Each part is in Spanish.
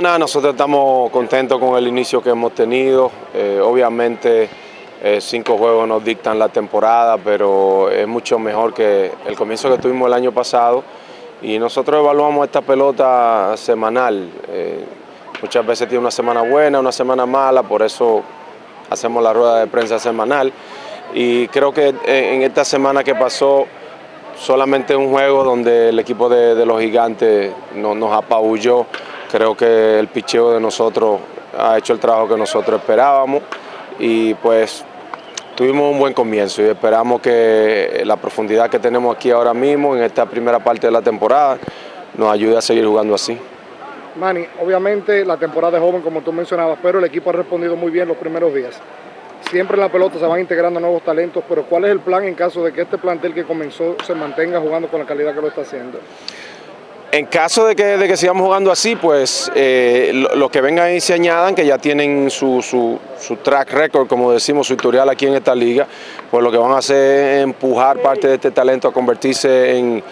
Nosotros estamos contentos con el inicio que hemos tenido. Eh, obviamente eh, cinco juegos nos dictan la temporada, pero es mucho mejor que el comienzo que tuvimos el año pasado. Y nosotros evaluamos esta pelota semanal. Eh, muchas veces tiene una semana buena, una semana mala, por eso hacemos la rueda de prensa semanal. Y creo que en esta semana que pasó, solamente un juego donde el equipo de, los gigantes nos apabulló Creo que el picheo de nosotros ha hecho el trabajo que nosotros esperábamos y pues tuvimos un buen comienzo y esperamos que la profundidad que tenemos aquí ahora mismo en esta primera parte de la temporada nos ayude a seguir jugando así. Manny, obviamente la temporada es joven como tú mencionabas, pero el equipo ha respondido muy bien los primeros días. Siempre en la pelota se van integrando nuevos talentos, pero ¿cuál es el plan en caso de que este plantel que comenzó se mantenga jugando con la calidad que lo está haciendo? En caso de que, de que sigamos jugando así, pues eh, los que vengan y se añadan, que ya tienen su, su, track record, como decimos, su historial aquí en esta liga, pues lo que van a hacer es empujar parte de este talento a convertirse en,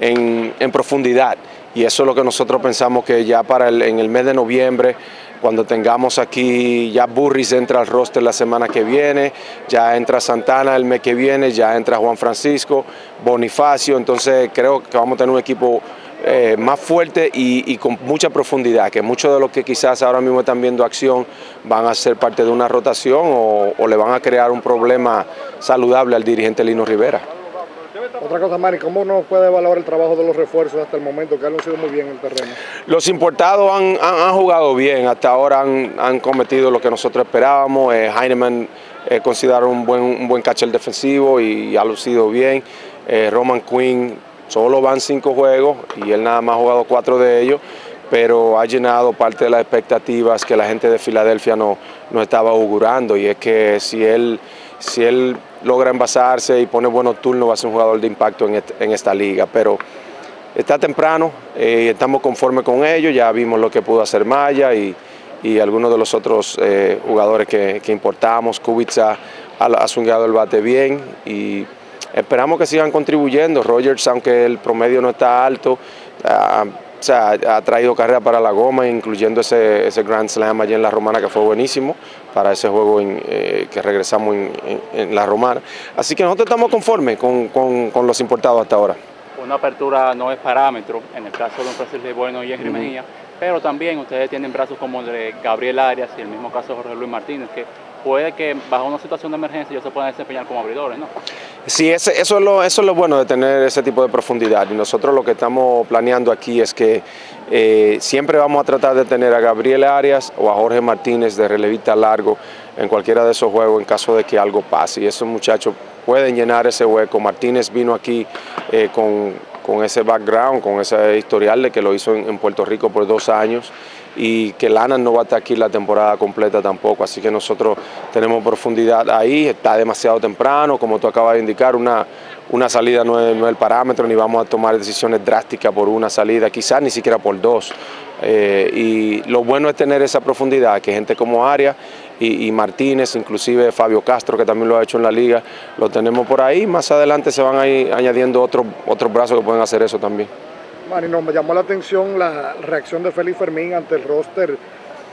en, profundidad. Y eso es lo que nosotros pensamos que ya para el, en el mes de noviembre, cuando tengamos aquí, ya Burris entra al roster la semana que viene, ya entra Santana el mes que viene, ya entra Juan Francisco, Bonifacio, entonces creo que vamos a tener un equipo eh, más fuerte y, con mucha profundidad, que muchos de los que quizás ahora mismo están viendo acción van a ser parte de una rotación o, le van a crear un problema saludable al dirigente Lino Rivera. Otra cosa, Mari, ¿cómo no puede evaluar el trabajo de los refuerzos hasta el momento, que han sido muy bien en el terreno? Los importados han, jugado bien, hasta ahora han, cometido lo que nosotros esperábamos. Eh, Heinemann eh, considera un buen, un buen catcher defensivo y ha lucido bien. Eh, Roman Quinn Solo van cinco juegos y él nada más ha jugado cuatro de ellos, pero ha llenado parte de las expectativas que la gente de Filadelfia no, no estaba augurando. Y es que si él, si él logra envasarse y pone buenos turnos va a ser un jugador de impacto en, esta liga, pero está temprano, eh, estamos conformes con ello, ya vimos lo que pudo hacer Maya y, algunos de los otros eh, jugadores que, importamos, Kubica ha, ha el bate bien y Esperamos que sigan contribuyendo. Rogers, aunque el promedio no está alto, ah, ha traído carrera para la goma, incluyendo ese, ese, Grand Slam allí en La Romana, que fue buenísimo para ese juego eh, que regresamos en, La Romana. Así que nosotros estamos conformes con, los importados hasta ahora. Una apertura no es parámetro, en el caso de un Francisco Bueno y Henry Mejía, pero también ustedes tienen brazos como el de Gabriel Arias y el mismo caso de Jorge Luis Martínez, que puede que bajo una situación de emergencia ellos se puedan desempeñar como abridores, ¿no? Sí, eso, es lo, eso es lo bueno de tener ese tipo de profundidad y nosotros lo que estamos planeando aquí es que eh, siempre vamos a tratar de tener a Gabriel Arias o a Jorge Martínez de relevista largo en cualquiera de esos juegos en caso de que algo pase y esos muchachos pueden llenar ese hueco. Martínez vino aquí eh, con, ese background, con ese historial de que lo hizo en Puerto Rico por dos años y que Lana no va a estar aquí la temporada completa tampoco, así que nosotros tenemos profundidad ahí, está demasiado temprano, como tú acabas de indicar, una, una salida no es, el parámetro, ni vamos a tomar decisiones drásticas por una salida, quizás ni siquiera por dos. Eh, y lo bueno es tener esa profundidad, que gente como Arias y, Martínez, inclusive Fabio Castro, que también lo ha hecho en la liga, lo tenemos por ahí, más adelante se van a ir añadiendo otros otros brazos que pueden hacer eso también. Marino, me llamó la atención la reacción de Félix Fermín ante el roster,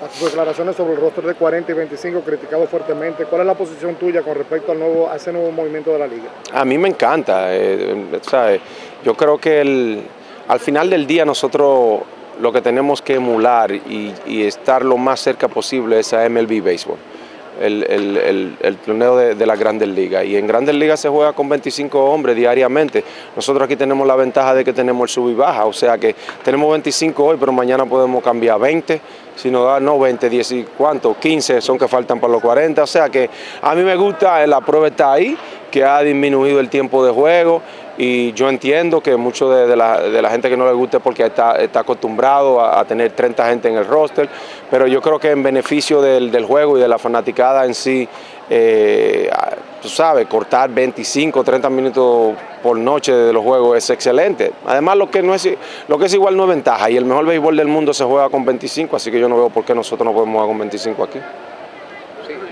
a sus declaraciones sobre el roster de 40 y 25, criticado fuertemente. ¿Cuál es la posición tuya con respecto al nuevo, a ese nuevo movimiento de la liga? A mí me encanta. Eh, Yo creo que al final del día nosotros lo que tenemos que emular y, estar lo más cerca posible es a MLB Baseball el, torneo de, la Grandes Ligas. Y en Grandes Ligas se juega con 25 hombres diariamente. Nosotros aquí tenemos la ventaja de que tenemos el sub y baja, o sea que tenemos 25 hoy, pero mañana podemos cambiar 20, si nos da, no 20, 10 y cuánto, 15 son que faltan para los 40. O sea que a mí me gusta, la prueba está ahí, que ha disminuido el tiempo de juego y yo entiendo que mucho de, la, gente que no le guste porque está, está acostumbrado a, tener 30 gente en el roster, pero yo creo que en beneficio del, juego y de la fanaticada en sí, eh, tú sabes, cortar 25, 30 minutos por noche de los juegos es excelente. Además, lo que, no es, lo que es igual no es ventaja y el mejor béisbol del mundo se juega con 25, así que yo no veo por qué nosotros no podemos jugar con 25 aquí.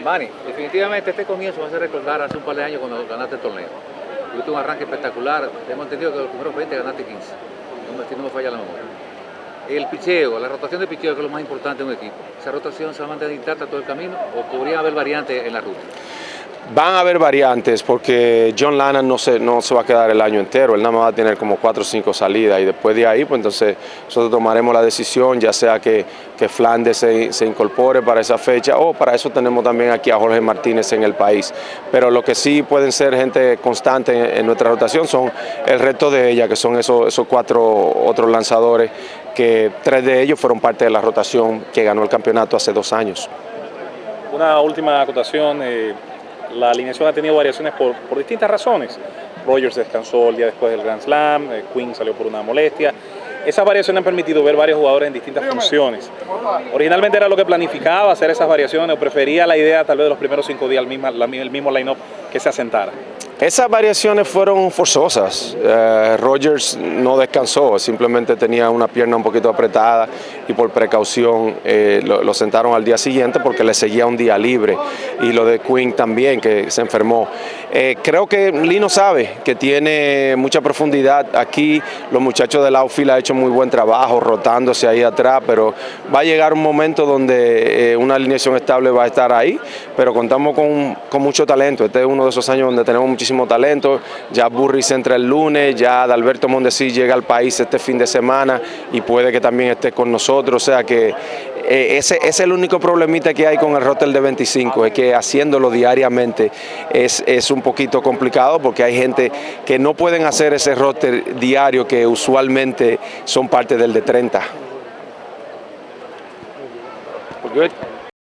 Manny, definitivamente este comienzo va a ser recordar hace un par de años cuando ganaste el torneo. Tuviste un arranque espectacular. Hemos entendido que los primeros 20 ganaste 15. No me, no me falla la memoria. El picheo, la rotación de picheo que es lo más importante de un equipo. ¿Esa rotación se va a mantener intacta todo el camino o podría haber variantes en la ruta? Van a haber variantes porque John Lannan no se, no se va a quedar el año entero, él nada más va a tener como cuatro o cinco salidas y después de ahí pues entonces nosotros tomaremos la decisión ya sea que, que Flandes se, se, incorpore para esa fecha o para eso tenemos también aquí a Jorge Martínez en el país. Pero lo que sí pueden ser gente constante en, nuestra rotación son el resto de ella, que son esos, esos cuatro otros lanzadores que tres de ellos fueron parte de la rotación que ganó el campeonato hace dos años. Una última acotación. Eh la alineación ha tenido variaciones por, por, distintas razones. Rogers descansó el día después del Grand Slam, eh, Quinn salió por una molestia. Esas variaciones han permitido ver varios jugadores en distintas funciones. Originalmente era lo que planificaba hacer esas variaciones o prefería la idea tal vez de los primeros cinco días el mismo, el mismo line-up que se asentara. Esas variaciones fueron forzosas. Eh, Rogers no descansó, simplemente tenía una pierna un poquito apretada y por precaución eh, lo, sentaron al día siguiente porque le seguía un día libre. Y lo de Quinn también, que se enfermó. Eh, creo que Lino sabe que tiene mucha profundidad aquí. Los muchachos del outfield han hecho muy buen trabajo rotándose ahí atrás, pero va a llegar un momento donde una alineación estable va a estar ahí, pero contamos con, con mucho talento. Este es uno de esos años donde tenemos muchísimo talento, ya Burris entra el lunes, ya Adalberto Mondesi llega al país este fin de semana y puede que también esté con nosotros, o sea que eh, ese, es el único problemita que hay con el roster de 25, es que haciéndolo diariamente es, es un poquito complicado porque hay gente que no pueden hacer ese roster diario que usualmente son parte del de 30. Good.